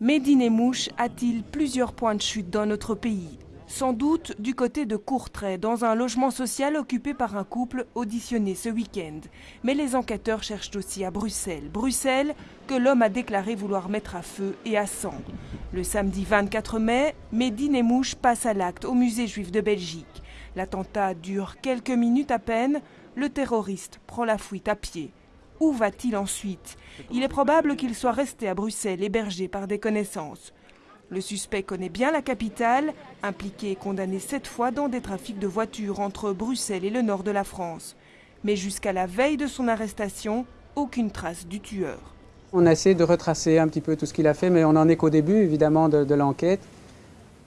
Médine Mouche a-t-il plusieurs points de chute dans notre pays? Sans doute du côté de Courtrai, dans un logement social occupé par un couple auditionné ce week-end. Mais les enquêteurs cherchent aussi à Bruxelles. Bruxelles que l'homme a déclaré vouloir mettre à feu et à sang. Le samedi 24 mai, Médine Mouche passe à l'acte au musée juif de Belgique. L'attentat dure quelques minutes à peine. Le terroriste prend la fuite à pied. Où va-t-il ensuite? Il est probable qu'il soit resté à Bruxelles, hébergé par des connaissances. Le suspect connaît bien la capitale, impliqué et condamné sept fois dans des trafics de voitures entre Bruxelles et le nord de la France. Mais jusqu'à la veille de son arrestation, aucune trace du tueur. On a essayé de retracer un petit peu tout ce qu'il a fait, mais on n'en est qu'au début, évidemment, de, l'enquête.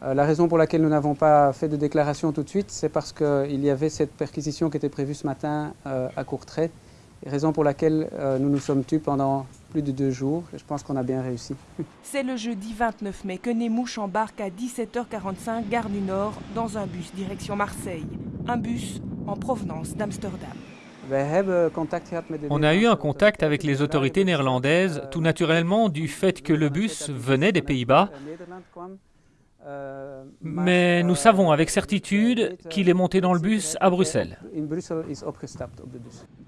Euh, la raison pour laquelle nous n'avons pas fait de déclaration tout de suite, c'est parce qu'il y avait cette perquisition qui était prévue ce matin euh, à Courtrai raison pour laquelle euh, nous nous sommes tus pendant plus de deux jours. Je pense qu'on a bien réussi. C'est le jeudi 29 mai que Nemouche embarque à 17h45 gare du Nord dans un bus direction Marseille. Un bus en provenance d'Amsterdam. On a eu un contact avec les autorités néerlandaises, tout naturellement du fait que le bus venait des Pays-Bas. Mais nous savons avec certitude qu'il est monté dans le bus à Bruxelles.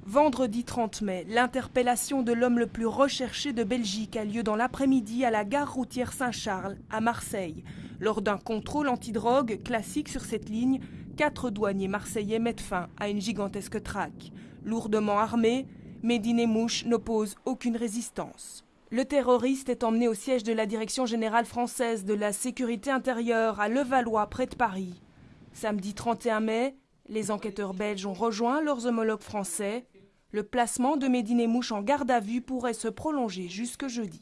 Vendredi 30 mai, l'interpellation de l'homme le plus recherché de Belgique a lieu dans l'après-midi à la gare routière Saint-Charles, à Marseille. Lors d'un contrôle antidrogue classique sur cette ligne, quatre douaniers marseillais mettent fin à une gigantesque traque. Lourdement armé, Médine Mouche n'oppose aucune résistance. Le terroriste est emmené au siège de la Direction générale française de la sécurité intérieure à Levallois, près de Paris. Samedi 31 mai, les enquêteurs belges ont rejoint leurs homologues français. Le placement de Médine Mouche en garde à vue pourrait se prolonger jusque jeudi.